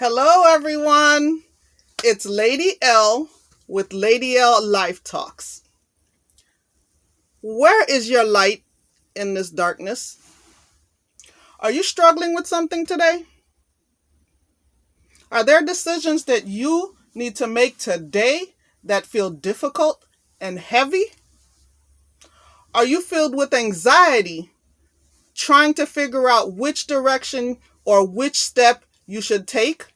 Hello, everyone. It's Lady L with Lady L Life Talks. Where is your light in this darkness? Are you struggling with something today? Are there decisions that you need to make today that feel difficult and heavy? Are you filled with anxiety trying to figure out which direction or which step you should take?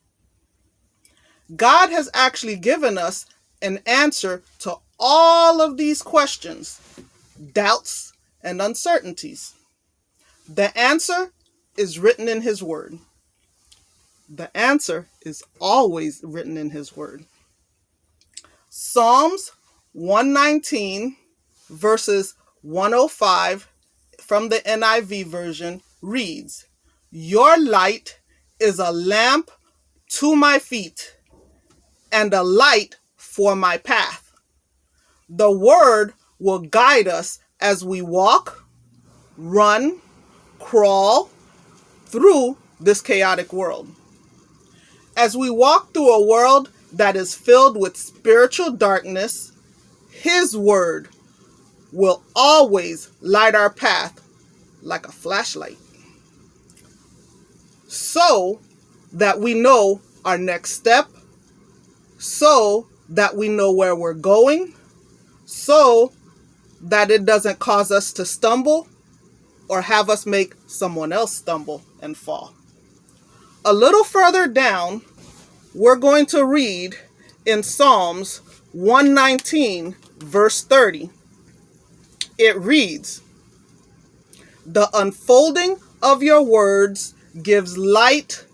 God has actually given us an answer to all of these questions, doubts, and uncertainties. The answer is written in His Word. The answer is always written in His Word. Psalms 119, verses 105 from the NIV version reads, Your light is a lamp to my feet and a light for my path. The word will guide us as we walk, run, crawl through this chaotic world. As we walk through a world that is filled with spiritual darkness, His word will always light our path like a flashlight so that we know our next step, so that we know where we're going, so that it doesn't cause us to stumble or have us make someone else stumble and fall. A little further down, we're going to read in Psalms 119, verse 30. It reads, The unfolding of your words gives light,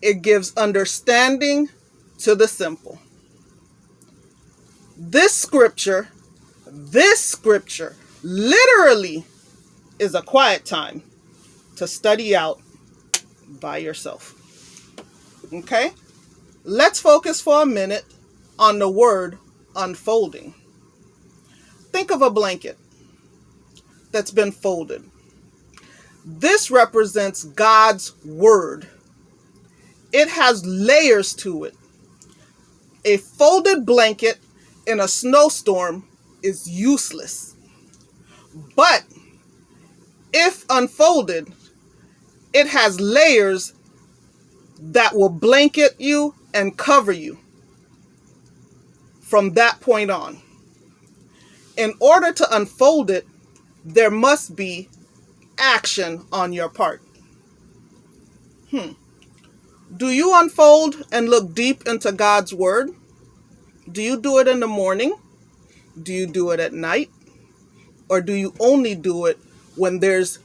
it gives understanding to the simple. This scripture, this scripture literally is a quiet time to study out by yourself. Okay? Let's focus for a minute on the word unfolding. Think of a blanket that's been folded. This represents God's word. It has layers to it. A folded blanket in a snowstorm is useless. But if unfolded, it has layers that will blanket you and cover you from that point on. In order to unfold it, there must be action on your part. Hmm. Do you unfold and look deep into God's Word? Do you do it in the morning? Do you do it at night? Or do you only do it when there's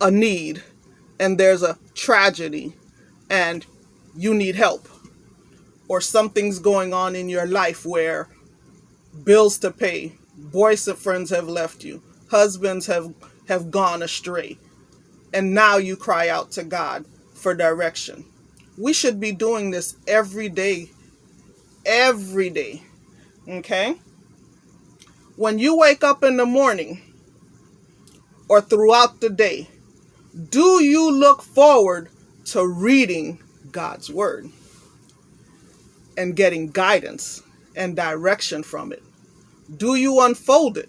a need and there's a tragedy and you need help? Or something's going on in your life where bills to pay, boys and friends have left you, husbands have have gone astray. And now you cry out to God for direction. We should be doing this every day. Every day. Okay? When you wake up in the morning or throughout the day, do you look forward to reading God's Word and getting guidance and direction from it? Do you unfold it?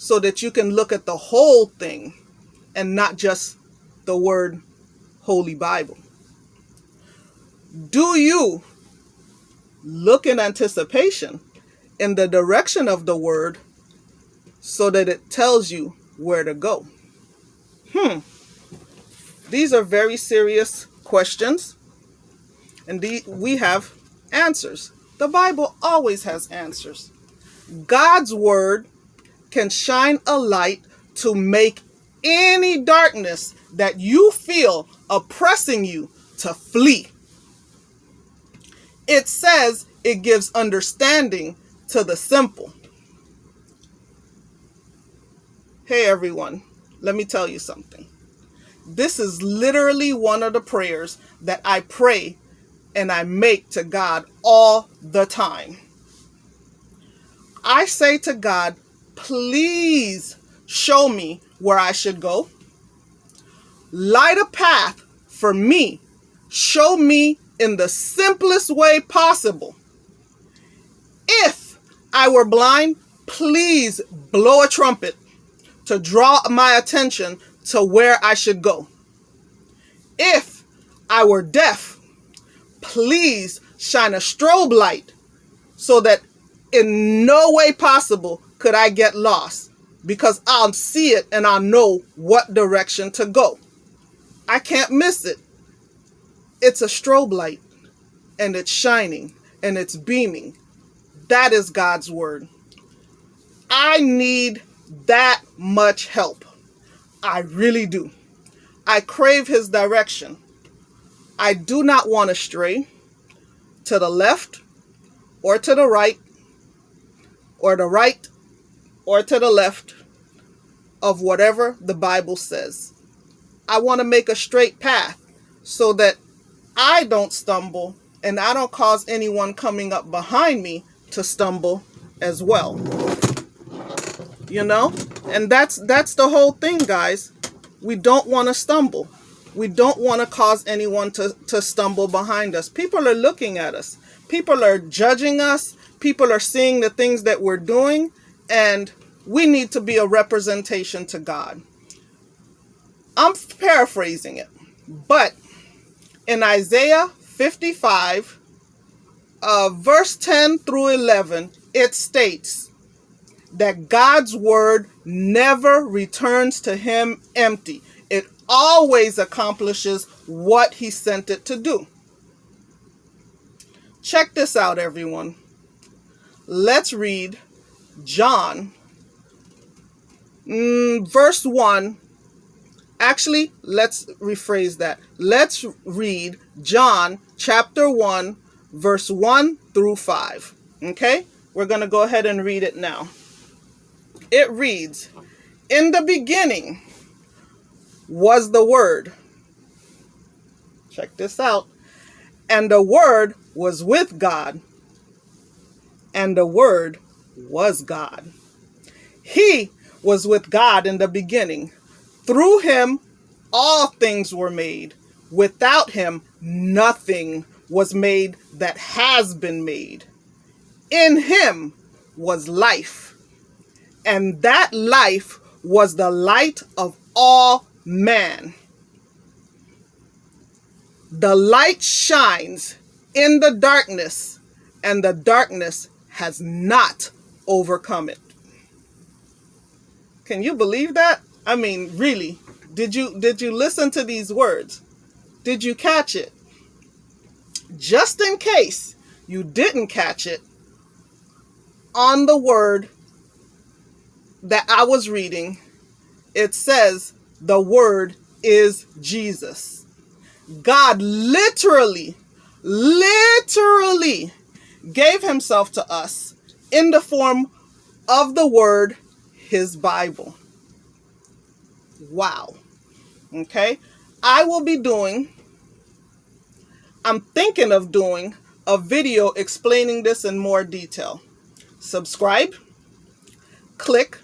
So that you can look at the whole thing and not just the word Holy Bible. Do you look in anticipation in the direction of the word so that it tells you where to go? Hmm. These are very serious questions, and we have answers. The Bible always has answers. God's word can shine a light to make any darkness that you feel oppressing you to flee. It says it gives understanding to the simple. Hey everyone, let me tell you something. This is literally one of the prayers that I pray and I make to God all the time. I say to God, please show me where I should go. Light a path for me. Show me in the simplest way possible. If I were blind, please blow a trumpet to draw my attention to where I should go. If I were deaf, please shine a strobe light so that in no way possible could I get lost because I'll see it and I'll know what direction to go. I can't miss it. It's a strobe light and it's shining and it's beaming. That is God's word. I need that much help. I really do. I crave his direction. I do not want to stray to the left or to the right or the right or to the left of whatever the Bible says. I want to make a straight path so that I don't stumble and I don't cause anyone coming up behind me to stumble as well. You know? And that's that's the whole thing, guys. We don't want to stumble. We don't want to cause anyone to, to stumble behind us. People are looking at us. People are judging us. People are seeing the things that we're doing. And we need to be a representation to God. I'm paraphrasing it. But in Isaiah 55, uh, verse 10 through 11, it states that God's word never returns to him empty. It always accomplishes what he sent it to do. Check this out, everyone. Let's read John, mm, verse 1. Actually, let's rephrase that. Let's read John chapter 1, verse 1 through 5. Okay? We're going to go ahead and read it now. It reads, In the beginning was the Word. Check this out. And the Word was with God, and the Word was God. He was with God in the beginning. Through him, all things were made. Without him, nothing was made that has been made. In him was life, and that life was the light of all man. The light shines in the darkness, and the darkness has not overcome it. Can you believe that? I mean, really, did you did you listen to these words? Did you catch it? Just in case you didn't catch it, on the word that I was reading, it says the word is Jesus. God literally, literally gave himself to us in the form of the word, his Bible. Wow. Okay. I will be doing, I'm thinking of doing a video explaining this in more detail. Subscribe, click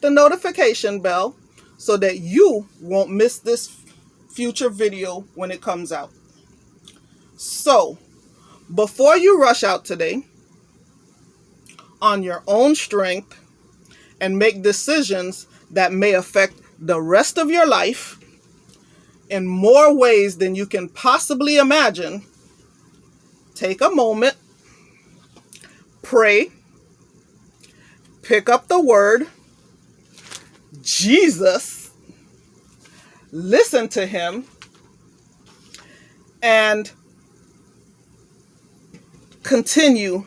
the notification bell so that you won't miss this future video when it comes out. So, before you rush out today on your own strength and make decisions that may affect the rest of your life in more ways than you can possibly imagine, take a moment, pray, pick up the word, Jesus, listen to him, and continue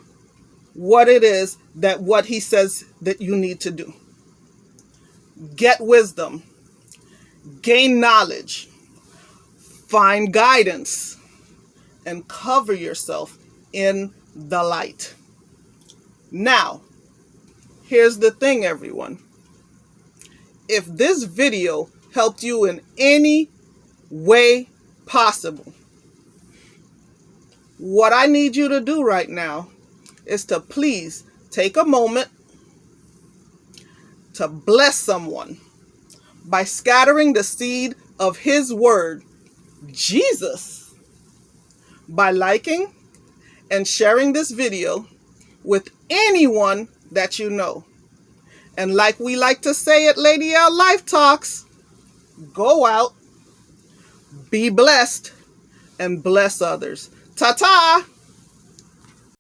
what it is that what he says that you need to do. Get wisdom, gain knowledge, find guidance, and cover yourself in the light. Now, here's the thing, everyone. If this video helped you in any way possible, what I need you to do right now is to please take a moment to bless someone by scattering the seed of his word, Jesus, by liking and sharing this video with anyone that you know. And like we like to say at Lady L Life Talks, go out, be blessed, and bless others. Ta-ta!